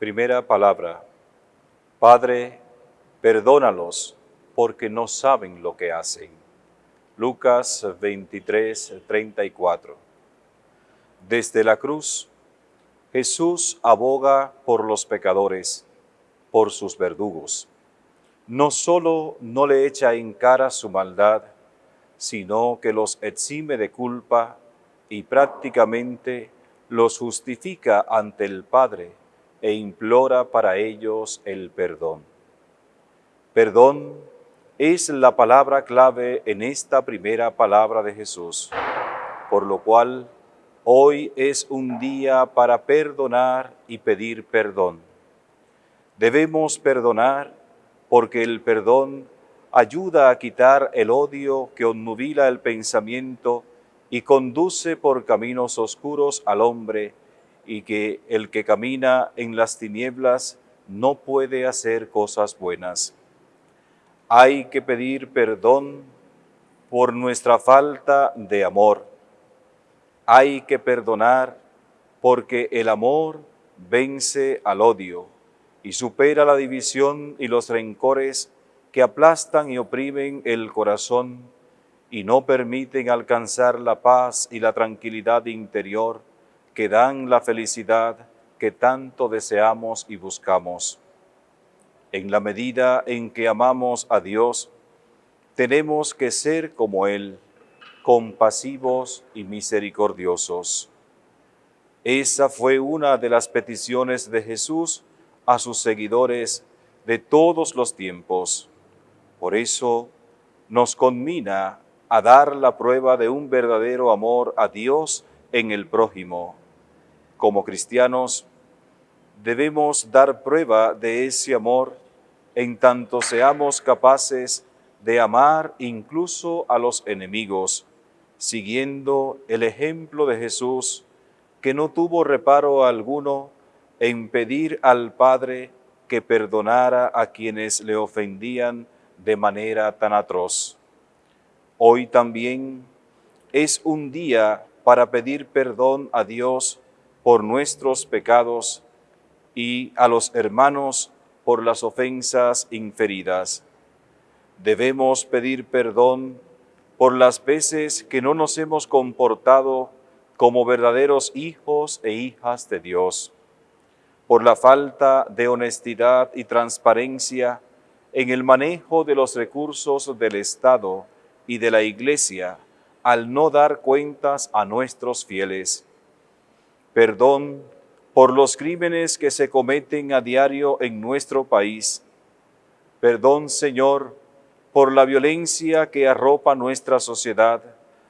Primera palabra. Padre, perdónalos porque no saben lo que hacen. Lucas 23, 34. Desde la cruz, Jesús aboga por los pecadores, por sus verdugos. No solo no le echa en cara su maldad, sino que los exime de culpa y prácticamente los justifica ante el Padre e implora para ellos el perdón. Perdón es la palabra clave en esta primera palabra de Jesús, por lo cual hoy es un día para perdonar y pedir perdón. Debemos perdonar porque el perdón ayuda a quitar el odio que onnubila el pensamiento y conduce por caminos oscuros al hombre y que el que camina en las tinieblas no puede hacer cosas buenas. Hay que pedir perdón por nuestra falta de amor. Hay que perdonar porque el amor vence al odio y supera la división y los rencores que aplastan y oprimen el corazón y no permiten alcanzar la paz y la tranquilidad interior que dan la felicidad que tanto deseamos y buscamos. En la medida en que amamos a Dios, tenemos que ser como Él, compasivos y misericordiosos. Esa fue una de las peticiones de Jesús a sus seguidores de todos los tiempos. Por eso nos conmina a dar la prueba de un verdadero amor a Dios en el prójimo. Como cristianos, debemos dar prueba de ese amor en tanto seamos capaces de amar incluso a los enemigos, siguiendo el ejemplo de Jesús, que no tuvo reparo alguno en pedir al Padre que perdonara a quienes le ofendían de manera tan atroz. Hoy también es un día para pedir perdón a Dios por nuestros pecados y a los hermanos por las ofensas inferidas. Debemos pedir perdón por las veces que no nos hemos comportado como verdaderos hijos e hijas de Dios, por la falta de honestidad y transparencia en el manejo de los recursos del Estado y de la Iglesia al no dar cuentas a nuestros fieles. Perdón por los crímenes que se cometen a diario en nuestro país. Perdón, Señor, por la violencia que arropa nuestra sociedad,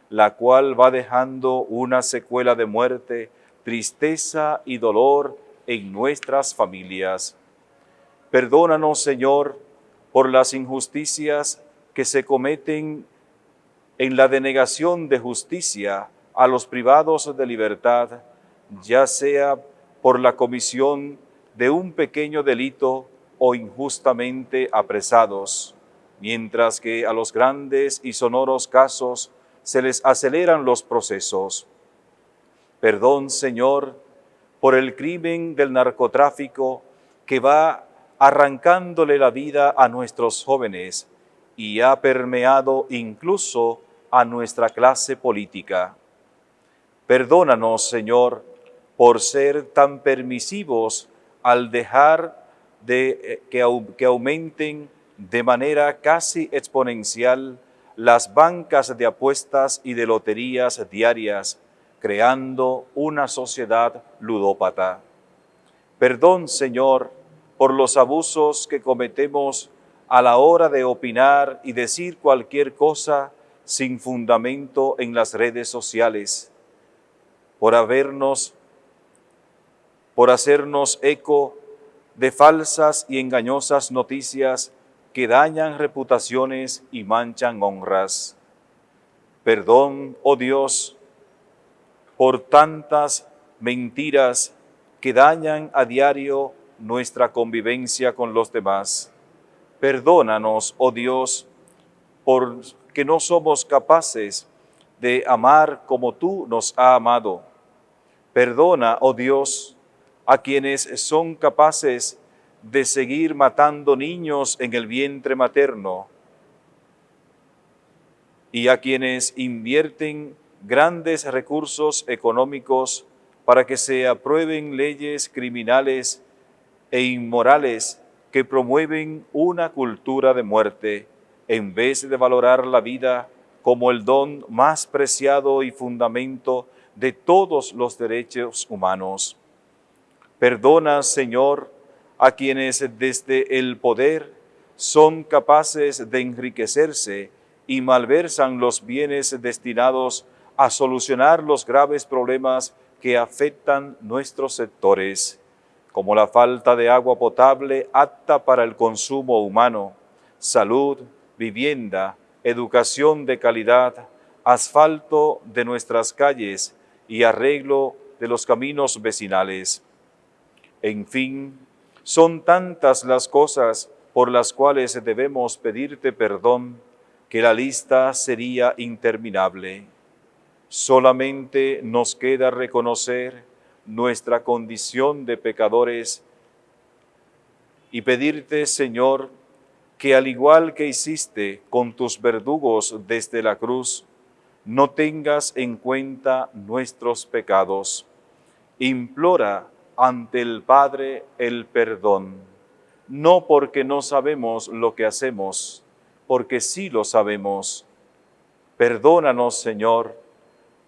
la cual va dejando una secuela de muerte, tristeza y dolor en nuestras familias. Perdónanos, Señor, por las injusticias que se cometen en la denegación de justicia a los privados de libertad, ya sea por la comisión de un pequeño delito o injustamente apresados, mientras que a los grandes y sonoros casos se les aceleran los procesos. Perdón, Señor, por el crimen del narcotráfico que va arrancándole la vida a nuestros jóvenes y ha permeado incluso a nuestra clase política. Perdónanos, Señor, por ser tan permisivos al dejar de eh, que, que aumenten de manera casi exponencial las bancas de apuestas y de loterías diarias, creando una sociedad ludópata. Perdón, Señor, por los abusos que cometemos a la hora de opinar y decir cualquier cosa sin fundamento en las redes sociales, por habernos, por hacernos eco de falsas y engañosas noticias que dañan reputaciones y manchan honras. Perdón, oh Dios, por tantas mentiras que dañan a diario nuestra convivencia con los demás. Perdónanos, oh Dios, por que no somos capaces de amar como tú nos has amado. Perdona, oh Dios, a quienes son capaces de seguir matando niños en el vientre materno y a quienes invierten grandes recursos económicos para que se aprueben leyes criminales e inmorales que promueven una cultura de muerte en vez de valorar la vida como el don más preciado y fundamento de todos los derechos humanos. Perdona, Señor, a quienes desde el poder son capaces de enriquecerse y malversan los bienes destinados a solucionar los graves problemas que afectan nuestros sectores, como la falta de agua potable apta para el consumo humano, salud, vivienda, educación de calidad, asfalto de nuestras calles y arreglo de los caminos vecinales. En fin, son tantas las cosas por las cuales debemos pedirte perdón que la lista sería interminable. Solamente nos queda reconocer nuestra condición de pecadores y pedirte, Señor, que al igual que hiciste con tus verdugos desde la cruz, no tengas en cuenta nuestros pecados. Implora ante el Padre el perdón, no porque no sabemos lo que hacemos, porque sí lo sabemos. Perdónanos, Señor,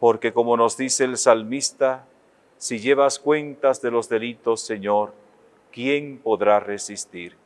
porque como nos dice el salmista, si llevas cuentas de los delitos, Señor, ¿quién podrá resistir?